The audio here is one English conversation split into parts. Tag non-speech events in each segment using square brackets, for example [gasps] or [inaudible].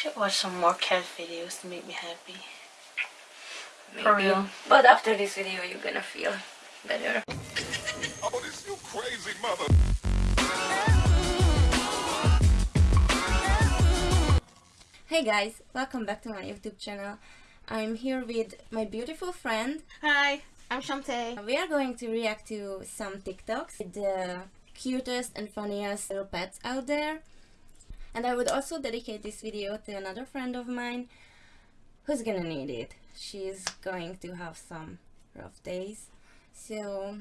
Should watch some more cat videos to make me happy. Maybe. For real. But after this video, you're gonna feel better. Oh, this you crazy mother. Hey guys, welcome back to my YouTube channel. I'm here with my beautiful friend. Hi, I'm Shantae. We are going to react to some TikToks with the cutest and funniest little pets out there. And I would also dedicate this video to another friend of mine who's gonna need it. She's going to have some rough days. So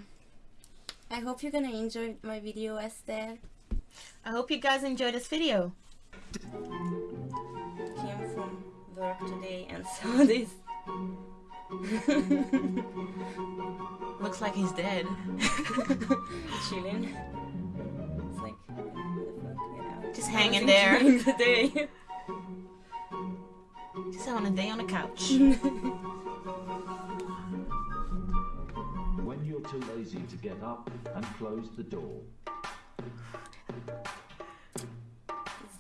I hope you're gonna enjoy my video, Esther. I hope you guys enjoyed this video. Came from work today and [laughs] saw this. Looks like he's dead. [laughs] Chilling. Just hanging there. enjoying the [laughs] day. Just having a day on the couch. [laughs] when you're too lazy to get up and close the door.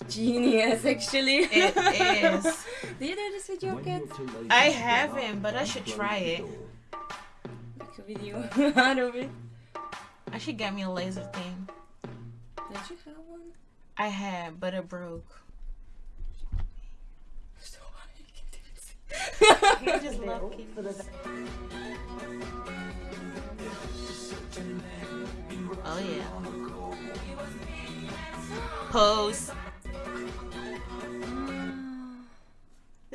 Genius, actually. It is. [laughs] Do you do this with your When kids? you're too lazy I haven't, but I should try it. Make a video out of it. I should get me a laser thing. I had, but it broke. So I just [laughs] love kitties. Oh yeah. Pose.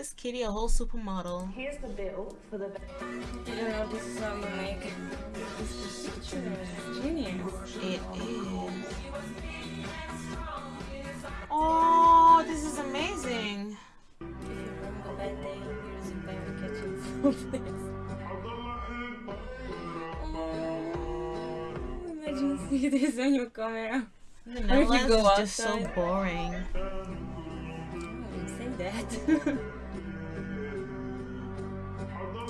This kitty a whole supermodel. Here's the bill for the You know this is how you make this picture. Genius. It is. Oh, this is amazing. If you're having a bad day, here's a bear catching snowflakes. Oh, imagine see this on your camera. The you Netherlands is just so boring. Oh, I wouldn't say that. [laughs]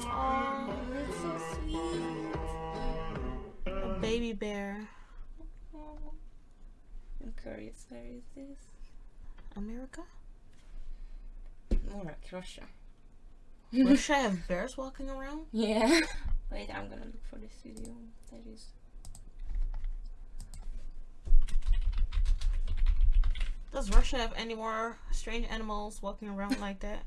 Oh, That's so sweet. a baby bear. Oh. I'm curious, where is this? America? More like Russia. Russia [laughs] have bears walking around? Yeah. [laughs] Wait, I'm gonna look for this video. That is. Does Russia have any more strange animals walking around like that?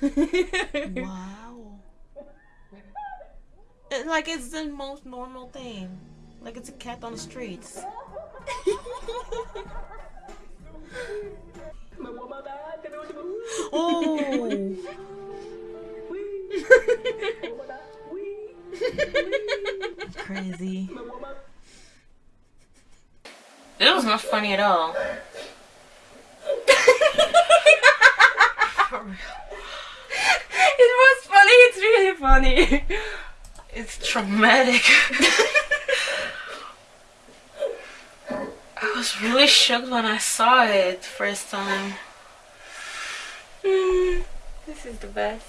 [laughs] Wow. It, like it's the most normal thing. Like it's a cat on the streets. [laughs] Oh. [laughs] Crazy. It was not funny at all. it was funny. It's really funny. It's traumatic. I was really shocked when I saw it first time. Mm, this is the best.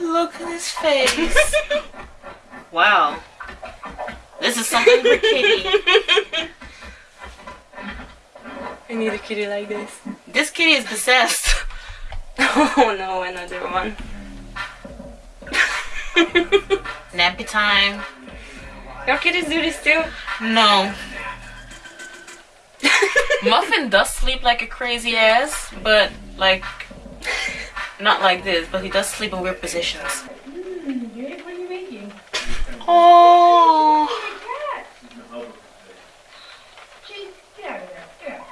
Look at his face. [laughs] wow. This is something for kitty. [laughs] I need a kitty like this. This kitty is possessed. [laughs] Oh no, another one. [laughs] Nappy time. Your kitties do this too? No. [laughs] Muffin does sleep like a crazy ass, but like not like this, but he does sleep in weird positions. What are you making? Oh, Cat! Jeez, get out of there. Get out.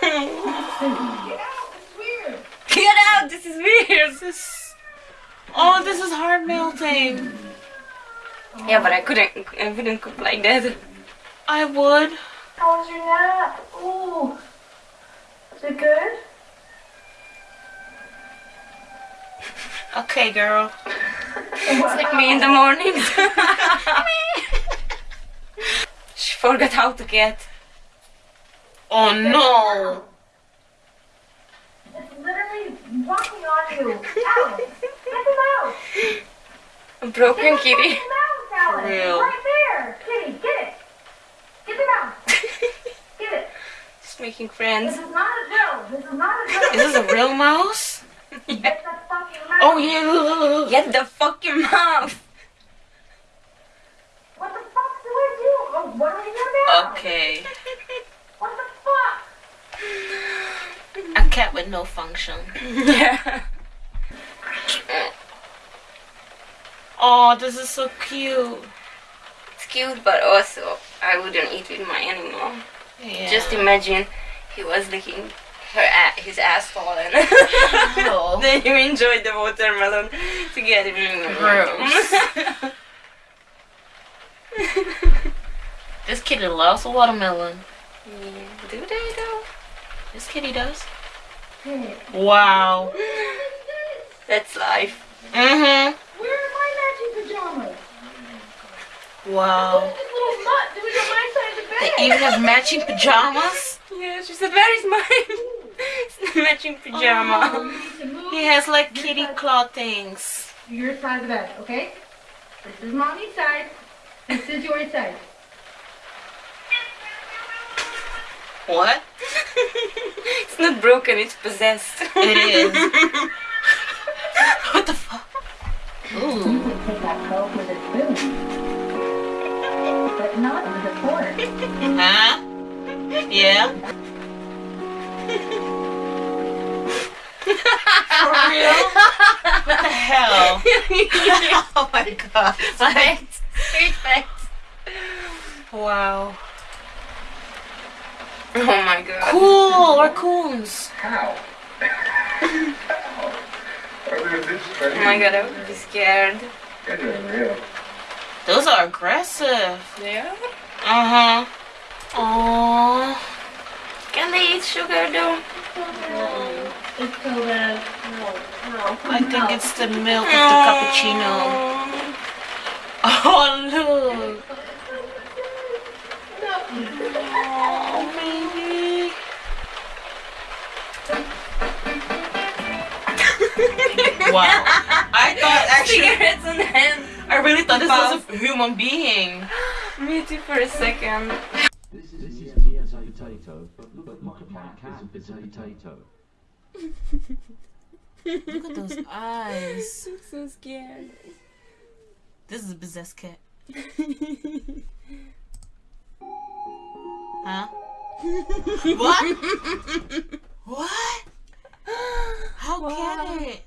Get out. It's weird. Get out! This is weird. this. Oh, this is hard melting. Yeah, but I couldn't. I wouldn't cook like that. I would. How was your nap? Ooh. Is it good? Okay, girl. It's like me in the morning. [laughs] she forgot how to get. Oh no walking on you. Alex, get them out. I'm broken, kitty. Out, For real. Right there. Kitty, get it. Get the mouse. [laughs] get it. Just making friends. This is not a joke. This is not a joke. Is this a real mouse? yeah. [laughs] Get the fucking mouse. Oh, yeah. Get the fucking mouse. What the fuck do I do? Oh, what are we doing now? Okay. what the fuck? [laughs] A cat with no function. [laughs] yeah. Oh, this is so cute. It's cute, but also I wouldn't eat with my animal. Yeah. Just imagine he was licking her a- his asshole and Oh. [laughs] then you enjoyed the watermelon together. Gross. [laughs] this kitty loves a watermelon. Yeah. Do they though? This kitty does. Wow. [laughs] That's life. Mm-hmm. where are my matching pajamas? Wow. This little mutt doing on my side of the They bed. even have matching pajamas. Yeah, she said, "Where is mine?" [laughs] matching pajama. You need to move He has like kitty claw things. your side of the bed, okay? This is mommy's side. This is your side. What? [laughs] it's not broken. It's possessed. It is. what the fuck? Ooh. Take that coke with a spoon. But not with a fork. Huh? Yeah. For real? What the hell? [laughs] oh my god. Facts. Straight facts. Wow. [laughs] Oh my god. Cool, raccoons. How? How? [laughs] Are they this Oh my god, I would be scared. You're doing real. Those are aggressive. Yeah. Uh huh. Oh. Can they eat sugar though? It's so bad. No, no. I think it's the milk of the cappuccino. [laughs] Oh look. Wow. I thought [laughs] actually Cigarettes on the hand. I really thought this was a human being. [gasps] Me too for a second. This is, this is me as a potato, but look, at my cat is a potato. [laughs] Look at those eyes. [laughs] I'm so scared. This is a possessed cat. Huh? what? what? How can it?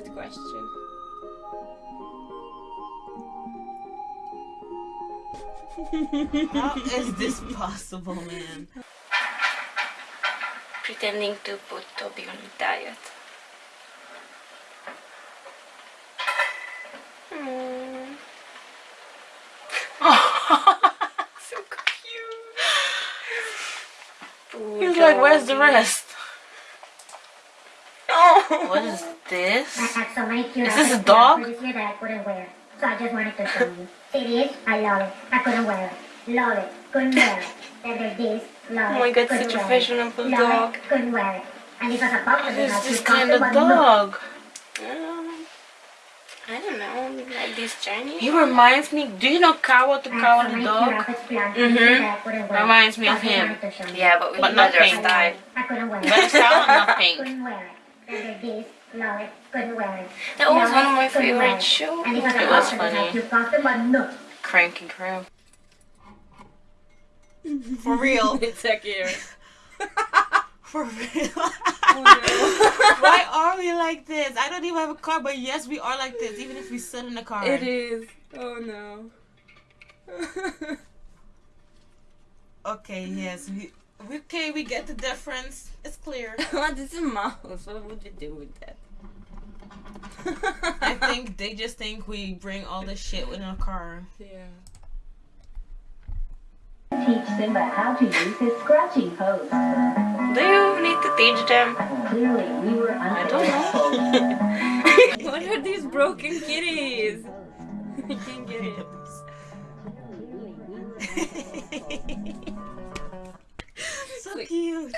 Good question. How is this possible, man? Pretending to put Toby on a diet. Mm. [laughs] so cute. He's like, where's the rest? Oh. What is this? I had so many cute Is this a dog? this year that I couldn't wear. So I just wanted to show you. See this? I love it. I couldn't wear it. Love it. Couldn't wear it. Then there's this. Love Oh my. God, couldn't such a fashionable Love dog. It. Couldn't wear it. And this was a box What of is this kind of can't do, but no. dog? Um, I don't know, like this Chinese. He reminds me. Do you know Kawa the I had Kawa the dog? cute outfits planned for Mhm. this year that I couldn't wear. Reminds me of him. wanted to show you. Yeah, but with But not pink. style. I couldn't wear it. Better style, not pink. Couldn't wear it. Then there's this. Love it. Couldn't wear it. That was one of my favorite shows. And this It was funny. like cute costume, but no. Crank and crab. For real. [laughs] It's a cute. [laughs] For real. Oh, [laughs] no. Why are we like this? I don't even have a car, but yes, we are like this, even if we sit in the car. It is. Oh no. Okay, yes. We, we okay, we get the difference. It's clear. [laughs] what is a mouse? What would you do with that? I [laughs] think they just think we bring all this shit in a car. Yeah. Teach Simba how to use his scratching pose. Do you need to teach them? Clearly, we were I don't know. [laughs] what are these broken kitties? I can't get it. So cute.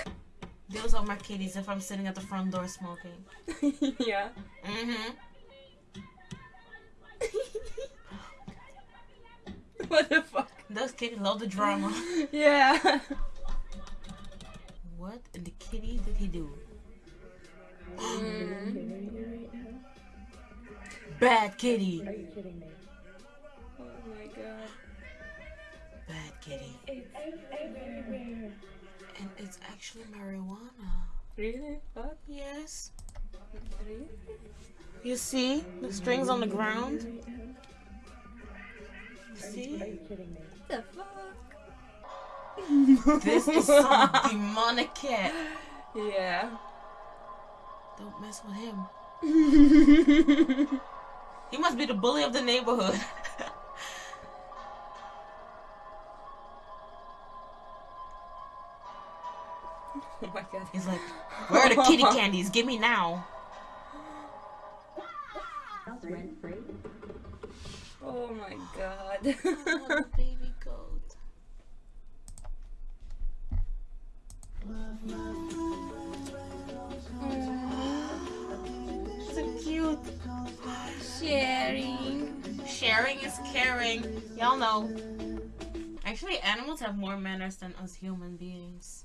Those are my kitties if I'm sitting at the front door smoking. [laughs] yeah. Mm-hmm. [laughs] What the fuck? Those kitties love the drama. [laughs] Yeah. what in the kitty did he do? [gasps] Bad kitty. Are you kidding me? Oh my god. Bad kitty. It's everywhere. And it's actually marijuana. Really? What? Yes. Really? You see the strings on the ground? Are See? you kidding me? The fuck? [laughs] This is some demonic cat. Yeah. Don't mess with him. [laughs] He must be the bully of the neighborhood. God. He's like, where are the kitty candies? Give me now. House rent free. Oh my god. baby [laughs] goat. so cute. Sharing. Sharing is caring. Y'all know. Actually, animals have more manners than us human beings.